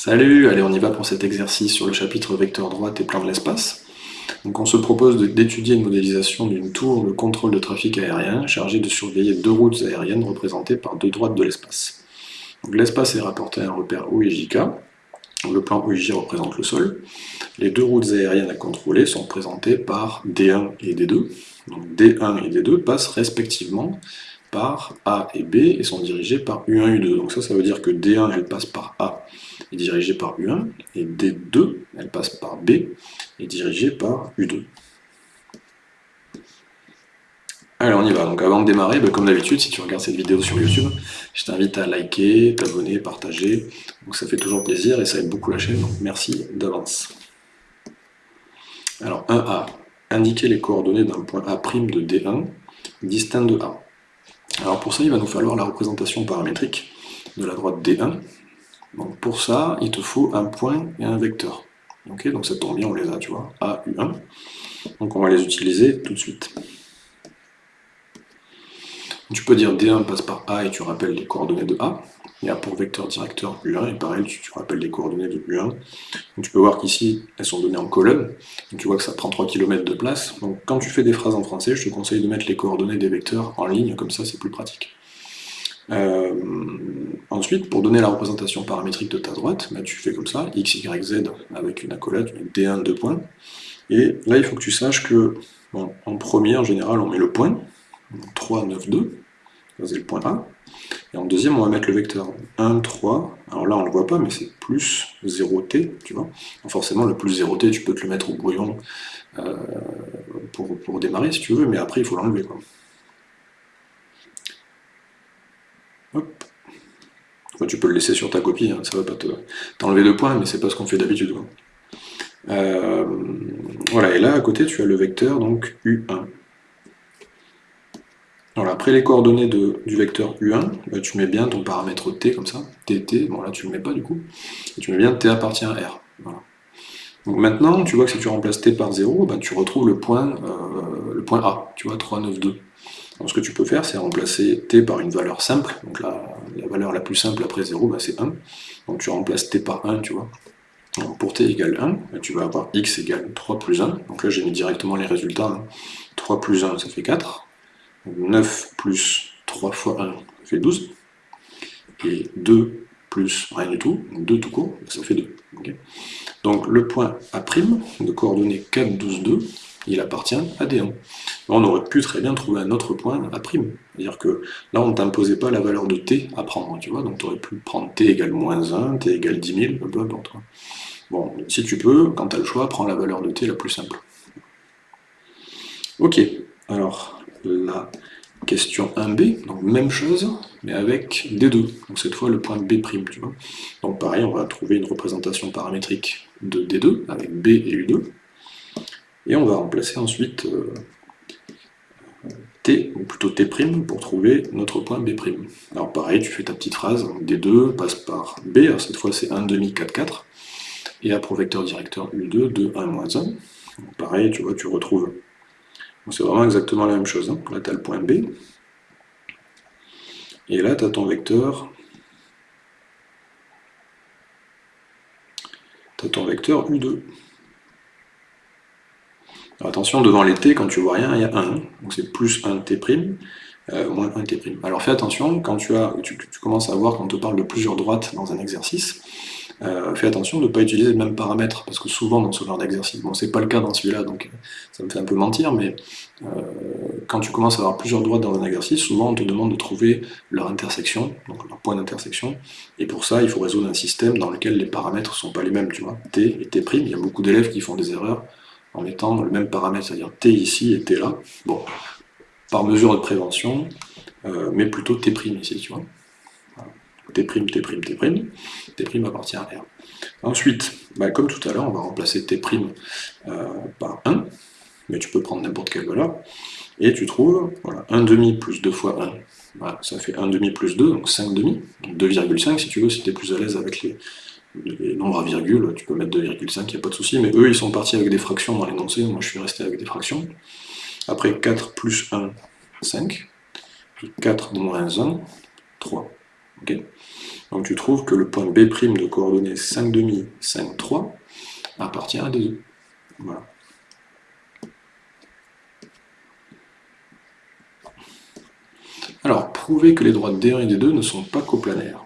Salut, allez on y va pour cet exercice sur le chapitre vecteur droite et plan de l'espace. Donc on se propose d'étudier une modélisation d'une tour de contrôle de trafic aérien chargée de surveiller deux routes aériennes représentées par deux droites de l'espace. L'espace est rapporté à un repère O et JK, le plan OIJ représente le sol. Les deux routes aériennes à contrôler sont représentées par D1 et D2. Donc D1 et D2 passent respectivement par A et B et sont dirigés par U1 et U2. Donc ça, ça veut dire que D1, elle passe par A est dirigée par U1, et D2, elle passe par B, est dirigée par U2. Allez, on y va. Donc avant de démarrer, ben, comme d'habitude, si tu regardes cette vidéo sur YouTube, je t'invite à liker, t'abonner, partager. Donc ça fait toujours plaisir et ça aide beaucoup la chaîne, donc merci d'avance. Alors 1A, indiquer les coordonnées d'un point A' de D1 distinct de A. Alors pour ça, il va nous falloir la représentation paramétrique de la droite D1. Donc pour ça, il te faut un point et un vecteur. Donc ça tombe bien, on les a, tu vois, A, U1. Donc on va les utiliser tout de suite. Tu peux dire D1 passe par A et tu rappelles les coordonnées de A. Et A pour vecteur directeur U1, et pareil, tu, rappelles les coordonnées de U1. Donc tu peux voir qu'ici, elles sont données en colonne. Donc tu vois que ça prend 3 km de place. Donc quand tu fais des phrases en français, je te conseille de mettre les coordonnées des vecteurs en ligne, comme ça c'est plus pratique. Euh, ensuite, pour donner la représentation paramétrique de ta droite, bah, tu fais comme ça, x, y, z avec une accolade, d1, 2 points. Et là, il faut que tu saches que, en premier, en général, on met le point, 3, 9, 2, c'est le point A. Et en deuxième, on va mettre le vecteur 1, 3. Alors là, on ne le voit pas, mais c'est plus 0t, tu vois. forcément, le plus 0t, tu peux te le mettre au brouillon euh, pour, pour, démarrer, si tu veux, mais après, il faut l'enlever, quoi. Tu peux le laisser sur ta copie, hein, ça va pas t'enlever de points, mais c'est pas ce qu'on fait d'habitude. Euh, voilà, et là à côté tu as le vecteur donc U1. Voilà, après les coordonnées du vecteur U1, bah, tu mets bien ton paramètre T comme ça, TT, bon là tu le mets pas du coup, tu mets bien T appartient à R. Donc maintenant, tu vois que si tu remplaces T par 0, bah, tu retrouves le point, euh, le point A, tu vois, 3, 9, 2. Ce que tu peux faire, c'est remplacer t par une valeur simple, donc la, valeur la plus simple après 0, bah, c'est 1. Donc tu remplaces t par 1, tu vois. pour t égale 1, bah, tu vas avoir x égale 3 plus 1. Donc là j'ai mis directement les résultats. 3 hein. plus 1, ça fait 4. 9 plus 3 fois 1, ça fait 12. Et 2 plus rien du tout, 2 tout court, ça fait 2. Donc le point A' de coordonnées 4, 12, 2, il appartient à D1. On aurait pu très bien trouver un autre point à prime. C'est-à-dire que là, on ne t'imposait pas la valeur de t à prendre, tu vois, donc tu aurais pu prendre t égale moins 1, t égale 10 000, peu importe. Bon, si tu peux, quand tu as le choix, prends la valeur de t la plus simple. Ok, alors la question 1b, donc même chose, mais avec D2, donc cette fois le point B', tu vois. Donc pareil, on va trouver une représentation paramétrique de D2, avec B et U2, et on va remplacer ensuite euh, T, ou plutôt T' pour trouver notre point B'. Alors pareil, tu fais ta petite phrase, D2 passe par B, alors cette fois c'est 1 demi 4, 4, et pour vecteur directeur U2, 2, 1, moins 1. pareil, tu vois, tu retrouves. C'est vraiment exactement la même chose. Hein. Là, tu as le point B. Et là, tu as ton vecteur. Tu as ton vecteur U2 attention, devant les t, quand tu vois rien, il y a 1. Donc c'est plus 1 t', euh, moins 1 t'. Alors fais attention, quand tu, as, tu, commences à voir quand on te parle de plusieurs droites dans un exercice, euh, fais attention de ne pas utiliser le même paramètre, parce que souvent dans ce genre d'exercice, bon c'est pas le cas dans celui-là, donc ça me fait un peu mentir, mais euh, quand tu commences à avoir plusieurs droites dans un exercice, souvent on te demande de trouver leur intersection, donc leur point d'intersection, et pour ça il faut résoudre un système dans lequel les paramètres sont pas les mêmes, tu vois, t et t', il y a beaucoup d'élèves qui font des erreurs, en mettant le même paramètre, c'est-à-dire t ici et t là. Bon, par mesure de prévention, euh, mais plutôt t' ici, tu vois. T', T', T', T', appartient à R. Ensuite, bah, comme tout à l'heure, on va remplacer T' euh, par 1, mais tu peux prendre n'importe quelle valeur, et tu trouves, voilà, 1 demi plus 2 fois 1, voilà, ça fait 1 demi plus 2, donc 5 demi, 2,5 si tu veux, si tu es plus à l'aise avec les, les nombres à virgule, tu peux mettre 2,5, il n'y a pas de souci, mais eux ils sont partis avec des fractions dans l'énoncé, moi je suis resté avec des fractions. Après 4 plus 1, 5, 4 moins 1, 3. Donc tu trouves que le point B' de coordonnées 5 demi, 5, 3 appartient à D2. Voilà. Alors, prouver que les droites D1 et D2 ne sont pas coplanaires.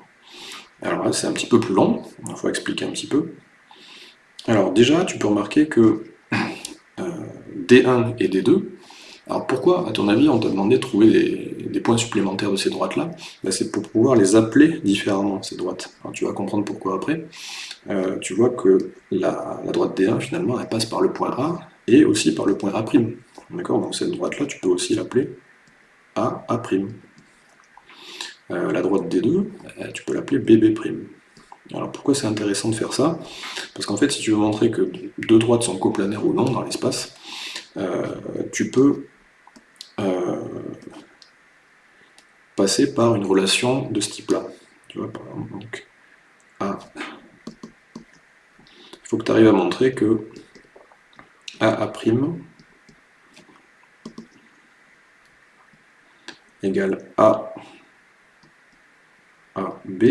Alors là, c'est un petit peu plus long, il faut expliquer un petit peu. Alors déjà, tu peux remarquer que euh, D1 et D2, alors pourquoi, à ton avis, on t'a demandé de trouver des, points supplémentaires de ces droites-là? Ben, C'est pour pouvoir les appeler différemment, ces droites. Alors, tu vas comprendre pourquoi après. Euh, tu vois que la, droite D1, finalement, elle passe par le point A et aussi par le point A'. D'accord? Donc cette droite-là, tu peux aussi l'appeler A'. Euh, la droite D2, euh, tu peux l'appeler BB'. Alors pourquoi c'est intéressant de faire ça? Parce qu'en fait, si tu veux montrer que deux droites sont coplanaires ou non dans l'espace, euh, tu peux passer par une relation de ce type-là. Tu vois, par exemple, donc, A. Il faut que tu arrives à montrer que AA' égale A a, B,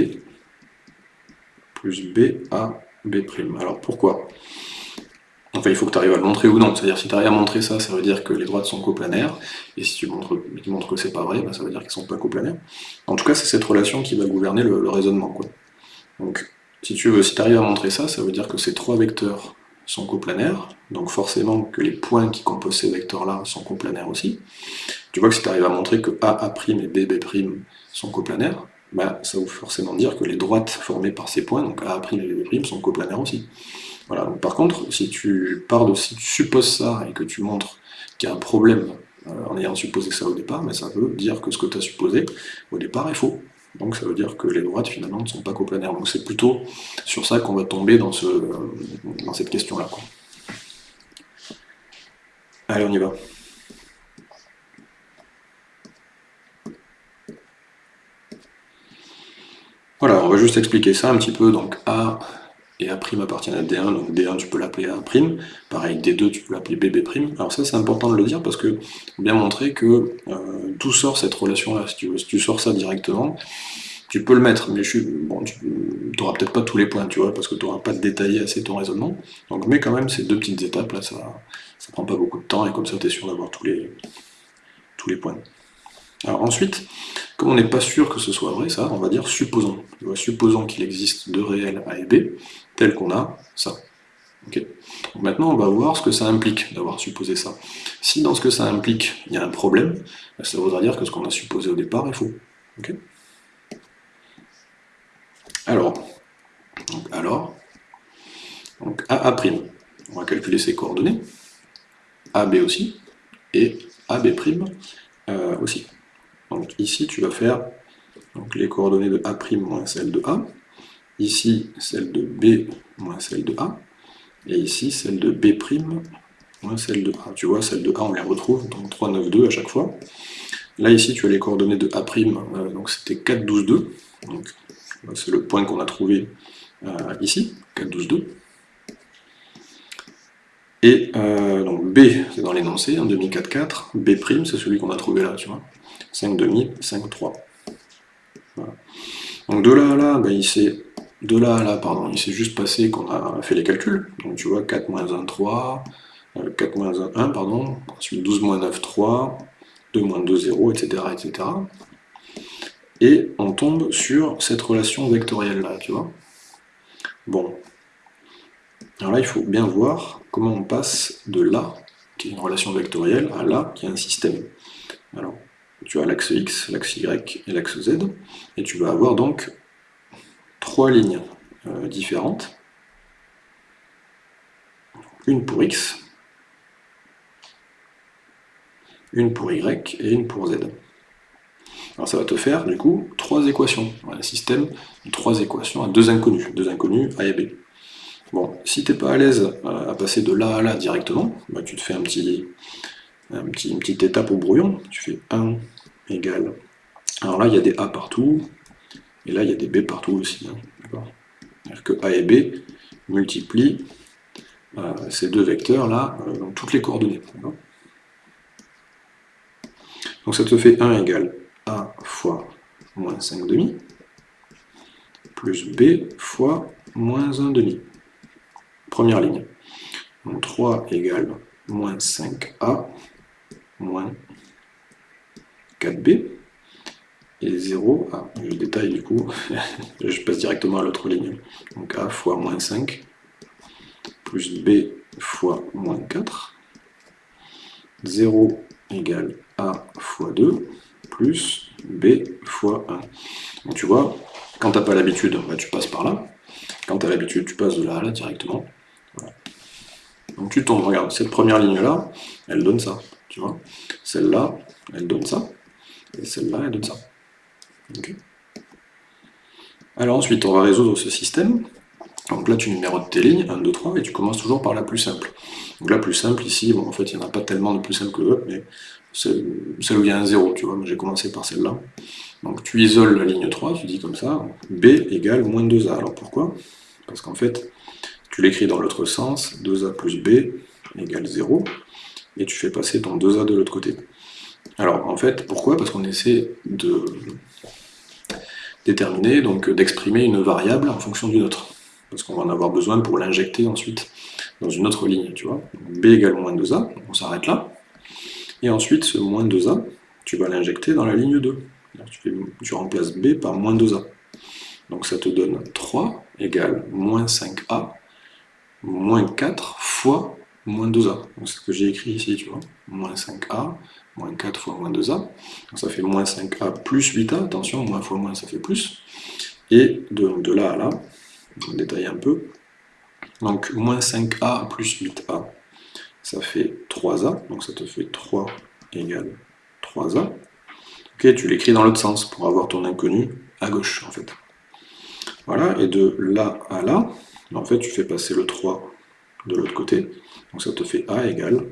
plus B, A, B'. Alors pourquoi? Enfin, il faut que tu arrives à le montrer ou non. C'est-à-dire, si tu arrives à montrer ça, ça veut dire que les droites sont coplanaires. Et si tu montres, tu montres que c'est pas vrai, ben, ça veut dire qu'elles sont pas coplanaires. En tout cas, c'est cette relation qui va gouverner le, raisonnement. Donc, si tu veux, si arrives à montrer ça, ça veut dire que ces trois vecteurs sont coplanaires, donc forcément que les points qui composent ces vecteurs-là sont coplanaires aussi. Tu vois que si tu arrives à montrer que A, A' et B, B' sont coplanaires, bah, ça veut forcément dire que les droites formées par ces points, donc A' et B', sont coplanaires aussi. Voilà. par contre, si tu pars de, si tu supposes ça et que tu montres qu'il y a un problème euh, en ayant supposé ça au départ, mais ça veut dire que ce que tu as supposé au départ est faux. Donc ça veut dire que les droites finalement ne sont pas coplanaires. Donc c'est plutôt sur ça qu'on va tomber dans, ce, dans cette question-là. Allez, on y va. Voilà, on va juste expliquer ça un petit peu. Donc A et A' appartiennent à D1, donc D1 tu peux l'appeler A', pareil D2 tu peux l'appeler BB'. Alors ça c'est important de le dire parce que bien montrer que euh, tout sort cette relation-là, si tu. Si tu sors ça directement, tu peux le mettre, mais je suis, bon, tu n'auras peut-être pas tous les points, tu vois, parce que tu n'auras pas détaillé assez ton raisonnement. Donc mais quand même ces deux petites étapes là, ça, ça prend pas beaucoup de temps et comme ça tu es sûr d'avoir tous les, tous les points. Alors ensuite, comme on n'est pas sûr que ce soit vrai, ça, on va dire supposons. Supposons qu'il existe deux réels A et B, tels qu'on a ça. maintenant, on va voir ce que ça implique d'avoir supposé ça. Si dans ce que ça implique, il y a un problème, ben, ça voudra dire que ce qu'on a supposé au départ est faux. alors, donc, alors, AA', on va calculer ses coordonnées, AB aussi, et AB' euh, aussi. Donc ici, tu vas faire donc, les coordonnées de A' moins celles de A, ici celle de B moins celle de A, et ici celle de B' moins celle de A. Tu vois, celle de A, on les retrouve, donc 3, 9, 2 à chaque fois. Là, ici, tu as les coordonnées de A', euh, donc c'était 4, 12, 2. Donc, c'est le point qu'on a trouvé euh, ici, 4, 12, 2. Et euh, donc B, c'est dans l'énoncé, 1 demi 4, 4. B', c'est celui qu'on a trouvé là, tu vois. 5 demi, 5, 3. Donc de là à là, ben, il s'est de là à là, pardon, il s'est juste passé qu'on a fait les calculs. Donc tu vois, 4 moins 1, 3, 4 moins 1, 1, pardon, ensuite 12 moins 9, 3, 2 moins 2, 0, etc., etc. Et on tombe sur cette relation vectorielle là, tu vois. Bon. Alors là, il faut bien voir comment on passe de là, qui est une relation vectorielle, à là, qui est un système. Alors, tu as l'axe X, l'axe Y et l'axe Z, et tu vas avoir donc trois lignes euh, différentes, une pour X, une pour Y et une pour Z. Alors ça va te faire du coup trois équations, un système de trois équations à deux inconnus, deux inconnus A et B. Bon, si tu n'es pas à l'aise euh, à passer de là à là directement, bah, tu te fais un petit, une petite étape au brouillon, tu fais 1 égale. Alors là, il y a des A partout, et là, il y a des B partout aussi. Hein, C'est-à-dire que A et B multiplient euh, ces deux vecteurs-là euh, dans toutes les coordonnées. Donc ça te fait 1 égale A fois moins 5 demi. plus B fois moins 1 demi. Première ligne. Donc 3 égale moins 5A moins 4B. Et 0, ah, je détaille du coup, je passe directement à l'autre ligne. Donc A fois moins 5 plus B fois moins 4. 0 égale A fois 2 plus B fois 1. Donc tu vois, quand tu n'as pas l'habitude, bah, tu passes par là. Quand tu as l'habitude, tu passes de là à là directement. Donc tu tombes, regarde, cette première ligne-là, elle donne ça, tu vois. Celle-là, elle donne ça. Et celle-là, elle donne ça. Alors ensuite, on va résoudre ce système. Donc là, tu numérotes tes lignes, 1, 2, 3, et tu commences toujours par la plus simple. Donc la plus simple, ici, bon, en fait, il n'y en a pas tellement de plus simple que l'autre, mais celle où il y a un 0, tu vois, j'ai commencé par celle-là. Donc tu isoles la ligne 3, tu dis comme ça, B égale moins 2A. Alors pourquoi? Parce qu'en fait, tu l'écris dans l'autre sens, 2A plus B égale 0, et tu fais passer ton 2A de l'autre côté. Alors en fait, pourquoi? Parce qu'on essaie de déterminer, donc d'exprimer une variable en fonction d'une autre. Parce qu'on va en avoir besoin pour l'injecter ensuite dans une autre ligne, tu vois. B égale moins 2A, on s'arrête là. Et ensuite, ce moins 2A, tu vas l'injecter dans la ligne 2. Tu, remplaces B par moins 2A. Donc ça te donne 3 égale moins 5A, moins 4 fois moins 2A. C'est ce que j'ai écrit ici, tu vois. Moins 5A, moins 4 fois moins 2A. Donc ça fait moins 5A plus 8A. Attention, moins fois moins, ça fait plus. Et de, là à là, on détaille un peu. Donc moins 5A plus 8A, ça fait 3A. Donc ça te fait 3 égale 3A tu l'écris dans l'autre sens pour avoir ton inconnu à gauche, en fait. Voilà, et de là à là, en fait, tu fais passer le 3 de l'autre côté. Donc ça te fait A égale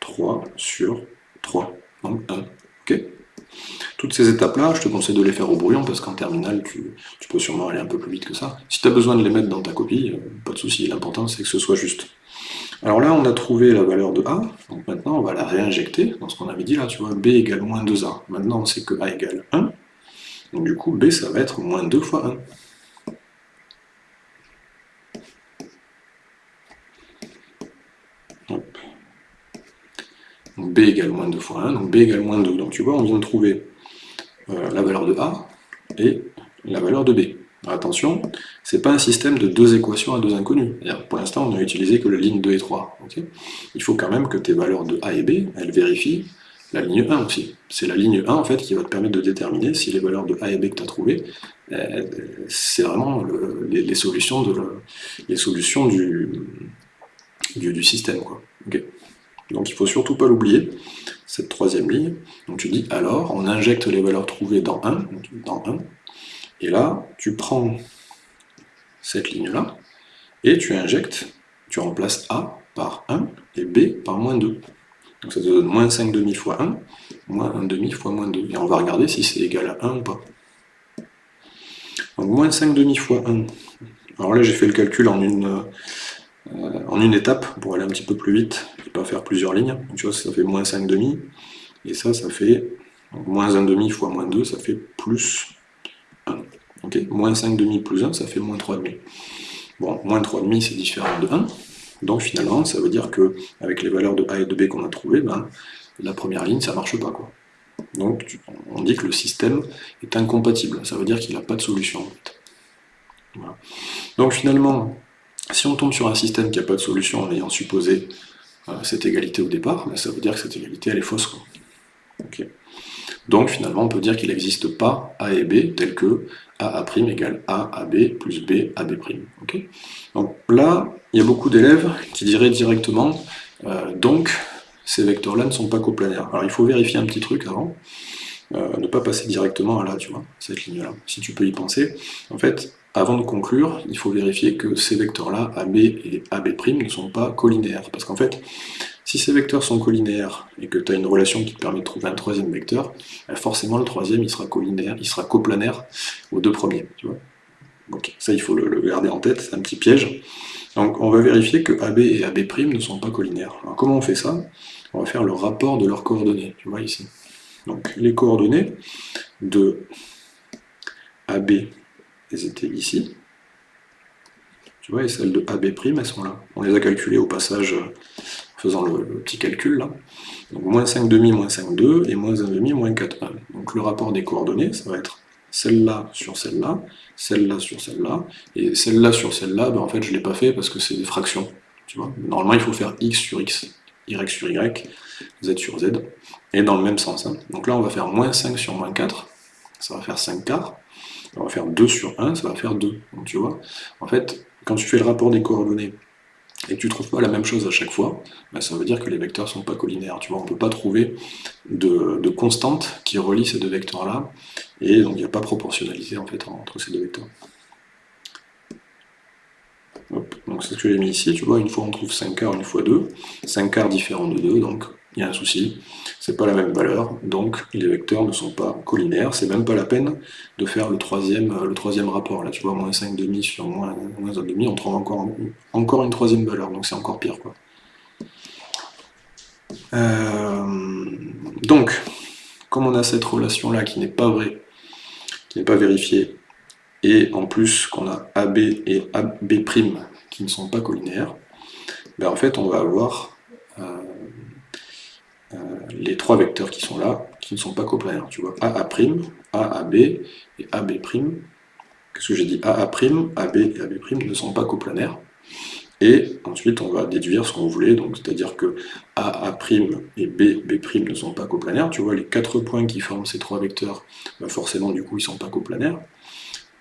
3 sur 3, donc 1. ok? Toutes ces étapes-là, je te conseille de les faire au brouillon, parce qu'en terminale, tu, tu, peux sûrement aller un peu plus vite que ça. Si tu as besoin de les mettre dans ta copie, euh, pas de souci, l'important c'est que ce soit juste. Alors là, on a trouvé la valeur de A, donc maintenant on va la réinjecter dans ce qu'on avait dit là, tu vois, B égale moins 2A. Maintenant on sait que A égale 1, donc du coup B ça va être moins 2 fois 1. Donc B égale moins 2 fois 1, donc B égale moins 2. Donc tu vois, on vient de trouver euh, la valeur de A et la valeur de B. Attention, c'est pas un système de deux équations à deux inconnus. Pour l'instant, on n'a utilisé que la ligne 2 et 3. Il faut quand même que tes valeurs de A et B, elles vérifient la ligne 1 aussi. C'est la ligne 1 en fait qui va te permettre de déterminer si les valeurs de A et B que tu as trouvées, euh, c'est vraiment les, solutions, de les solutions du, du, système. Quoi. Donc il faut surtout pas l'oublier, cette troisième ligne. Donc tu dis alors, on injecte les valeurs trouvées dans 1, dans 1 et là, tu prends cette ligne-là, et tu injectes, tu remplaces A par 1 et B par moins 2. Donc ça te donne moins 5 demi fois 1, moins 1 demi fois moins 2. Et on va regarder si c'est égal à 1 ou pas. Donc moins 5 demi fois 1. Alors là j'ai fait le calcul en une, euh, en une étape pour aller un petit peu plus vite et pas faire plusieurs lignes. Donc, tu ça fait moins 5 demi. Et ça, ça fait moins 1 demi fois moins 2, ça fait plus moins 5 demi plus 1, ça fait moins 3 demi. Bon, moins 3 demi, c'est différent de 1. Donc finalement, ça veut dire que avec les valeurs de A et de B qu'on a trouvées, ben, la première ligne, ça marche pas. Quoi. Donc on dit que le système est incompatible. Ça veut dire qu'il n'a pas de solution. Donc finalement, si on tombe sur un système qui n'a pas de solution en ayant supposé euh, cette égalité au départ, ben, ça veut dire que cette égalité, elle est fausse. Donc finalement, on peut dire qu'il n'existe pas A et B tel que AA' égale A, AB plus B, AB'. donc là, il y a beaucoup d'élèves qui diraient directement, euh, donc ces vecteurs-là ne sont pas coplanaires. Alors il faut vérifier un petit truc avant, euh, ne pas passer directement à là, tu vois, cette ligne-là, si tu peux y penser. En fait, avant de conclure, il faut vérifier que ces vecteurs-là, AB et AB' ne sont pas collinéaires. Parce qu'en fait, si ces vecteurs sont collinéaires et que tu as une relation qui te permet de trouver un troisième vecteur, ben forcément le troisième il sera collinaire, il sera coplanaire aux deux premiers. Tu vois ça il faut le, garder en tête, c'est un petit piège. Donc on va vérifier que AB et AB' ne sont pas collinaires. Alors comment on fait ça? On va faire le rapport de leurs coordonnées, tu vois ici. Donc les coordonnées de AB elles étaient ici. Tu vois, et celles de AB', elles sont là. On les a calculées au passage en faisant le, petit calcul là. Donc moins 5 demi, moins 5, 2, et moins 1 demi, moins 4, 1. Donc le rapport des coordonnées, ça va être celle-là sur celle-là, celle-là sur celle-là, et celle-là sur celle-là, ben en fait je ne l'ai pas fait parce que c'est des fractions. Tu vois Normalement il faut faire x sur x, y sur y, z sur z, et dans le même sens. Hein. Donc là on va faire moins 5 sur moins 4, ça va faire 5 quarts, on va faire 2 sur 1, ça va faire 2. Donc tu vois, en fait, quand tu fais le rapport des coordonnées et que tu ne trouves pas la même chose à chaque fois, ben, ça veut dire que les vecteurs ne sont pas collinaires. Tu vois, on ne peut pas trouver de, de, constante qui relie ces deux vecteurs-là, et donc il n'y a pas proportionnalité en fait entre ces deux vecteurs. donc c'est ce que j'ai mis ici, tu vois, une fois on trouve 5 quarts, une fois 2, 5 quarts différents de 2, donc il y a un souci, c'est pas la même valeur, donc les vecteurs ne sont pas collinaires, c'est même pas la peine de faire le troisième, le troisième rapport, là tu vois, moins 5 demi sur moins, moins 1 demi, on trouve encore, encore une troisième valeur, donc c'est encore pire quoi. Euh, donc, comme on a cette relation là qui n'est pas vraie, qui n'est pas vérifiée, et en plus qu'on a AB et AB' qui ne sont pas collinaires, ben en fait on va avoir euh, euh, les trois vecteurs qui sont là, qui ne sont pas coplanaires. Tu vois, AA', AAB et AB'. Qu'est-ce que j'ai dit? AA', AB et AB' ne sont pas coplanaires. Et ensuite, on va déduire ce qu'on voulait, donc c'est-à-dire que AA' et B, B' ne sont pas coplanaires. Tu vois, les quatre points qui forment ces trois vecteurs, ben forcément, du coup, ils ne sont pas coplanaires.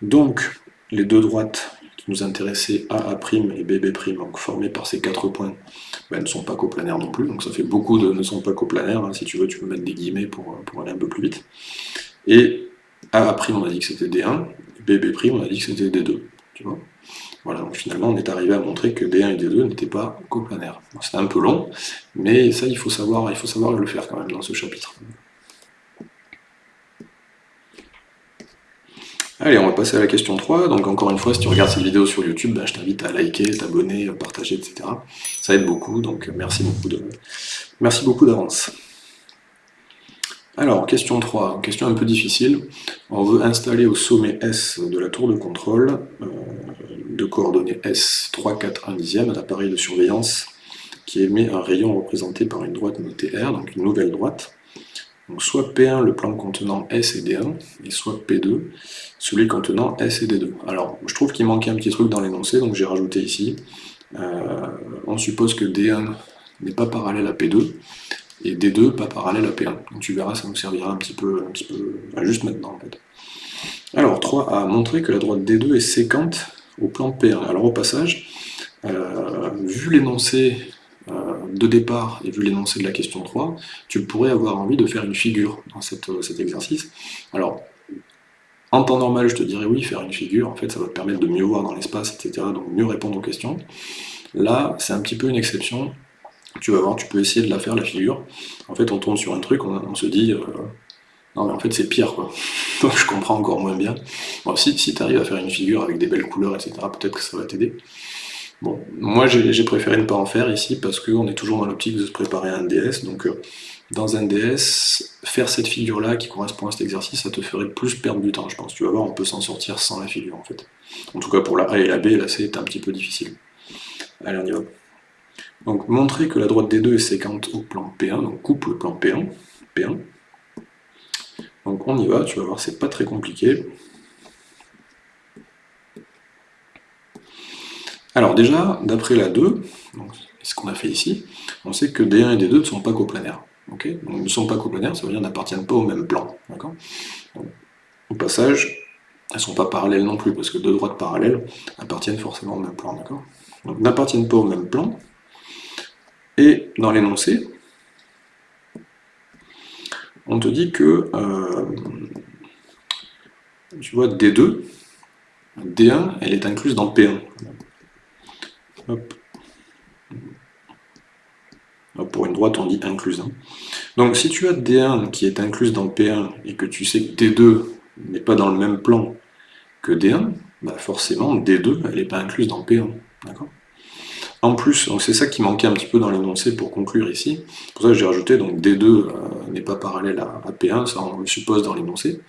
Donc, les deux droites nous intéressaient, AA' et BB', donc formées par ces quatre points, ben, ne sont pas coplanaires non plus, donc ça fait beaucoup de ne sont pas coplanaires, hein. si tu veux tu peux mettre des guillemets pour, pour aller un peu plus vite. Et AA' on a dit que c'était D1, BB' on a dit que c'était D2, tu vois? Voilà, donc finalement on est arrivé à montrer que D1 et D2 n'étaient pas coplanaires. C'était un peu long, mais ça il faut, savoir, il faut savoir le faire quand même dans ce chapitre. Allez, on va passer à la question 3. Donc encore une fois, si tu regardes cette vidéo sur YouTube, ben, je t'invite à liker, t'abonner, partager, etc. Ça aide beaucoup, donc merci beaucoup merci beaucoup d'avance. Alors, question 3, question un peu difficile. On veut installer au sommet S de la tour de contrôle, euh, de coordonnées S 3, 4, 1 dixième, un appareil de surveillance qui émet un rayon représenté par une droite notée R, donc une nouvelle droite. Donc soit P1 le plan contenant S et D1, et soit P2 celui contenant S et D2. Alors, je trouve qu'il manquait un petit truc dans l'énoncé, donc j'ai rajouté ici. Euh, on suppose que D1 n'est pas parallèle à P2, et D2 pas parallèle à P1. Donc tu verras, ça nous servira un petit peu, un juste maintenant en fait. Alors, 3 a montré que la droite D2 est séquente au plan P1. Alors au passage, euh, vu l'énoncé de départ et vu l'énoncé de la question 3, tu pourrais avoir envie de faire une figure dans euh, cet exercice. Alors, en temps normal, je te dirais oui, faire une figure, en fait, ça va te permettre de mieux voir dans l'espace, etc., donc mieux répondre aux questions. Là, c'est un petit peu une exception. Tu vas voir, tu peux essayer de la faire, la figure. En fait, on tombe sur un truc, on, se dit... Euh, non mais en fait c'est pire quoi. Donc je comprends encore moins bien. Si, si tu arrives à faire une figure avec des belles couleurs, etc., peut-être que ça va t'aider. Bon, moi j'ai préféré ne pas en faire ici parce qu'on est toujours dans l'optique de se préparer à un DS, donc euh, dans un DS, faire cette figure-là qui correspond à cet exercice, ça te ferait plus perdre du temps, je pense. Tu vas voir, on peut s'en sortir sans la figure en fait. En tout cas pour la A et la B, là c'est un petit peu difficile. Allez, on y va. Donc montrer que la droite des deux est séquente au plan P1, donc coupe le plan P1, P1. Donc on y va, tu vas voir, c'est pas très compliqué. Alors déjà, d'après la 2, ce qu'on a fait ici, on sait que D1 et D2 ne sont pas coplanaires. donc, ne sont pas coplanaires, ça veut dire n'appartiennent pas au même plan. Au passage, elles ne sont pas parallèles non plus, parce que deux droites parallèles appartiennent forcément au même plan. Donc n'appartiennent pas au même plan. Et dans l'énoncé, on te dit que, euh, tu vois, D2, D1, elle est incluse dans P1. Pour une droite, on dit incluse. Hein. Donc si tu as D1 qui est incluse dans P1 et que tu sais que D2 n'est pas dans le même plan que D1, bah forcément D2 elle n'est pas incluse dans P1. En plus, c'est ça qui manquait un petit peu dans l'énoncé pour conclure ici. pour ça j'ai rajouté donc D2 euh, n'est pas parallèle à, P1, ça on le suppose dans l'énoncé.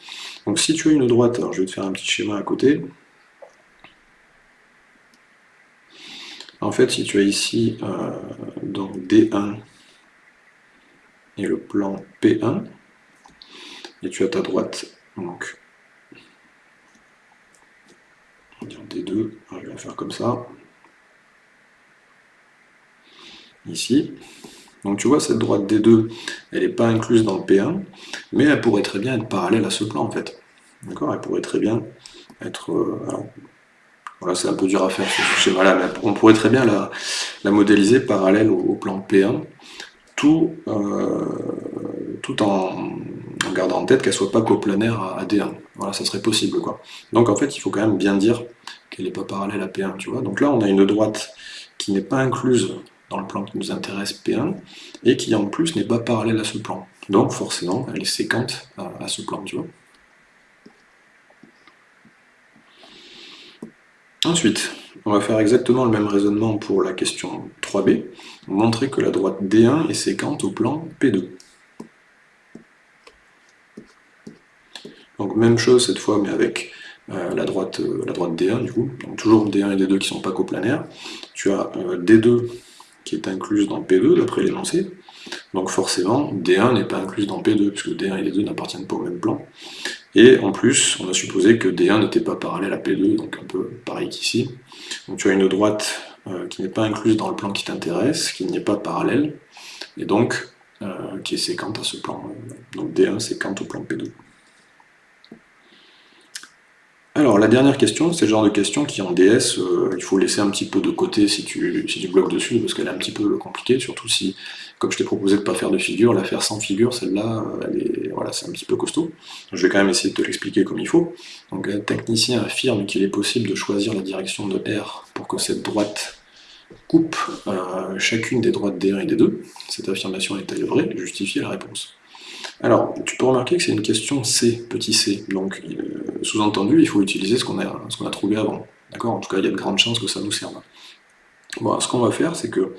Donc si tu as une droite, alors je vais te faire un petit schéma à côté, En fait, si tu as ici donc D1 et le plan P1, et tu as ta droite, donc on va dire D2, je vais faire comme ça, ici. Donc tu vois, cette droite D2, elle n'est pas incluse dans le P1, mais elle pourrait très bien être parallèle à ce plan, en fait. D'accord? Elle pourrait très bien être... Euh, voilà, c'est un peu dur à faire ce schéma-là, mais on pourrait très bien la, modéliser parallèle au, plan P1, tout, euh, tout en, gardant en tête qu'elle soit pas coplanaire à, D1. Voilà, ça serait possible, quoi. Donc en fait, il faut quand même bien dire qu'elle n'est pas parallèle à P1, tu vois. Donc là, on a une droite qui n'est pas incluse dans le plan qui nous intéresse P1, et qui en plus n'est pas parallèle à ce plan. Donc forcément, elle est séquente à, ce plan, tu vois. Ensuite, on va faire exactement le même raisonnement pour la question 3b, montrer que la droite D1 est séquente au plan P2. Donc même chose cette fois, mais avec euh, la, droite, euh, la droite D1 du coup, donc toujours D1 et D2 qui ne sont pas coplanaires. Tu as euh, D2 qui est incluse dans P2 d'après l'énoncé. Donc forcément, D1 n'est pas incluse dans P2, puisque D1 et D2 n'appartiennent pas au même plan. Et en plus, on a supposé que D1 n'était pas parallèle à P2, donc un peu pareil qu'ici. Donc tu as une droite euh, qui n'est pas incluse dans le plan qui t'intéresse, qui n'est pas parallèle, et donc euh, qui est séquente à ce plan. Donc D1 séquente au plan P2. Alors, la dernière question, c'est le genre de question qui en DS, euh, il faut laisser un petit peu de côté si tu, si tu bloques dessus, parce qu'elle est un petit peu compliquée, surtout si, comme je t'ai proposé de ne pas faire de figure, la faire sans figure, celle-là, euh, voilà, c'est un petit peu costaud. Je vais quand même essayer de te l'expliquer comme il faut. Donc, un technicien affirme qu'il est possible de choisir la direction de R pour que cette droite coupe euh, chacune des droites D1 et D2. Cette affirmation est-elle vraie Justifier la réponse. Alors, tu peux remarquer que c'est une question C, petit c, donc euh, sous-entendu, il faut utiliser ce qu'on a, trouvé avant. D'accord? En tout cas, il y a de grandes chances que ça nous serve. Bon, ce qu'on va faire, c'est que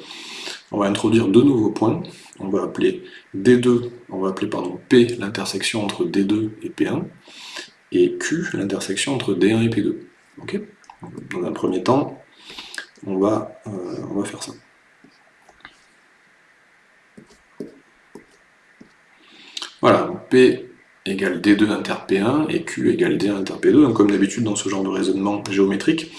on va introduire deux nouveaux points. On va appeler D2, on va appeler pardon, P l'intersection entre D2 et P1, et Q l'intersection entre D1 et P2. Ok? Dans un premier temps, on va, euh, on va faire ça. Voilà, P égale D2 inter P1 et Q égale D1 inter P2. Donc comme d'habitude dans ce genre de raisonnement géométrique,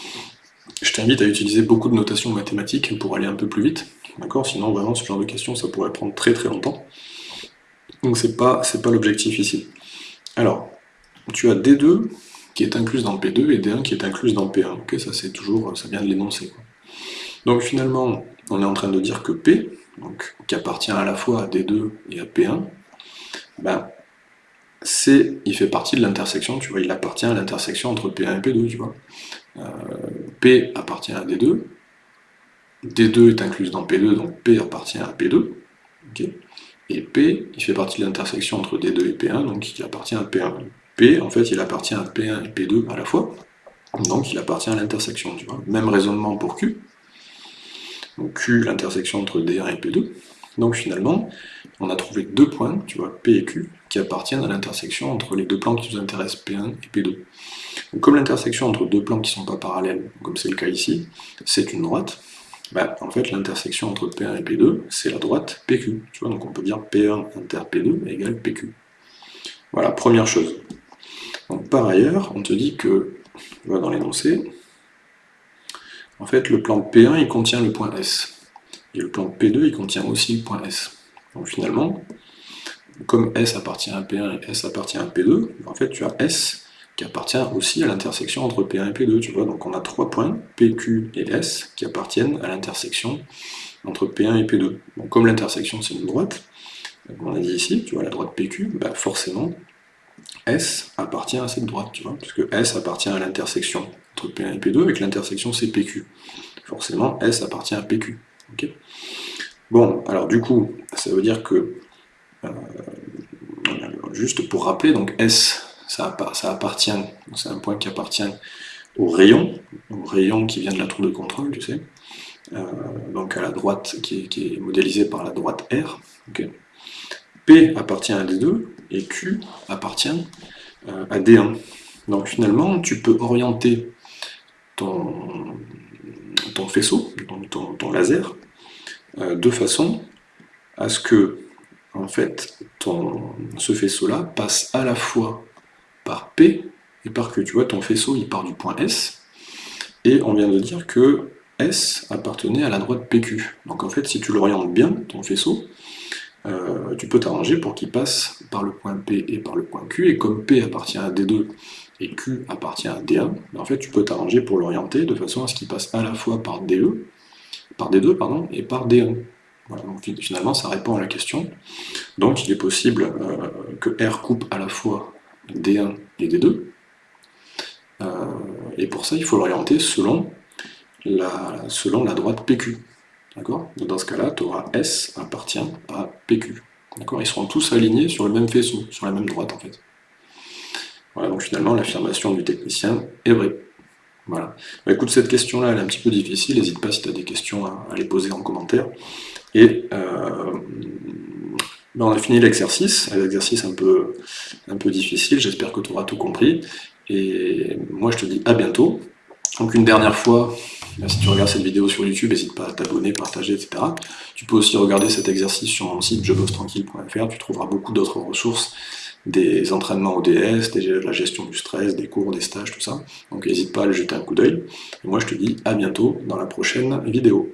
je t'invite à utiliser beaucoup de notations mathématiques pour aller un peu plus vite. D'accord? Sinon vraiment ce genre de questions ça pourrait prendre très très longtemps. Donc c'est pas, pas l'objectif ici. Alors, tu as D2 qui est incluse dans P2 et D1 qui est incluse dans P1. Ok, ça c'est toujours, ça vient de l'énoncer. Donc finalement, on est en train de dire que P, qui appartient à la fois à D2 et à P1, ben, C, il fait partie de l'intersection, tu vois, il appartient à l'intersection entre P1 et P2, tu vois. Euh, P appartient à D2, D2 est incluse dans P2, donc P appartient à P2, et P, il fait partie de l'intersection entre D2 et P1, donc il appartient à P1. P, en fait, il appartient à P1 et P2 à la fois, donc il appartient à l'intersection, tu vois. Même raisonnement pour Q, donc Q, l'intersection entre D1 et P2, donc finalement, on a trouvé deux points, tu vois, P et Q, qui appartiennent à l'intersection entre les deux plans qui nous intéressent, P1 et P2. Donc, comme l'intersection entre deux plans qui ne sont pas parallèles, comme c'est le cas ici, c'est une droite, bah, en fait l'intersection entre P1 et P2, c'est la droite PQ. Tu donc on peut dire P1 inter P2 égale PQ. Voilà, première chose. Par ailleurs, on te dit que, dans l'énoncé, en fait le plan P1 il contient le point S. Et le plan P2 il contient aussi le point S. Donc finalement, comme S appartient à P1 et S appartient à P2, en fait tu as S qui appartient aussi à l'intersection entre P1 et P2, tu vois, donc on a trois points, PQ et S, qui appartiennent à l'intersection entre P1 et P2. Donc comme l'intersection c'est une droite, comme on a dit ici, tu vois, la droite PQ, bah forcément, S appartient à cette droite, tu vois, puisque S appartient à l'intersection entre P1 et P2, et que l'intersection c'est PQ. Forcément, S appartient à PQ. Bon, alors du coup, ça veut dire que, euh, juste pour rappeler, donc S, ça, appartient, c'est un point qui appartient au rayon, au rayon qui vient de la tour de contrôle, tu sais, euh, donc à la droite, qui est, modélisée par la droite R. P appartient à D2, et Q appartient euh, à D1. Donc finalement, tu peux orienter ton, ton faisceau, ton, laser, euh, de façon à ce que en fait, ton, ce faisceau-là passe à la fois par P et par Q. Tu vois, ton faisceau, il part du point S, et on vient de dire que S appartenait à la droite PQ. Donc en fait, si tu l'orientes bien, ton faisceau, euh, tu peux t'arranger pour qu'il passe par le point P et par le point Q, et comme P appartient à D2 et Q appartient à D1, ben, en fait tu peux t'arranger pour l'orienter de façon à ce qu'il passe à la fois par DE, par D2 pardon, et par D1. Voilà, finalement ça répond à la question. Donc il est possible euh, que R coupe à la fois D1 et D2, euh, et pour ça il faut l'orienter selon la, selon la droite PQ. Dans ce cas-là, tu auras S appartient à PQ. Ils seront tous alignés sur le même faisceau, sur la même droite en fait. Voilà, donc finalement l'affirmation du technicien est vraie. Voilà. Bah, écoute, cette question-là, elle est un petit peu difficile, n'hésite pas si tu as des questions à, les poser en commentaire. Et euh, bah, on a fini l'exercice, un peu, un peu difficile, j'espère que tu auras tout compris. Et moi je te dis à bientôt. Donc une dernière fois, si tu regardes cette vidéo sur YouTube, n'hésite pas à t'abonner, partager, etc. Tu peux aussi regarder cet exercice sur mon site jebossetranquille.fr, tu trouveras beaucoup d'autres ressources, des entraînements ODS, de la gestion du stress, des cours, des stages, tout ça. Donc n'hésite pas à le jeter un coup d'œil. Et moi je te dis à bientôt dans la prochaine vidéo.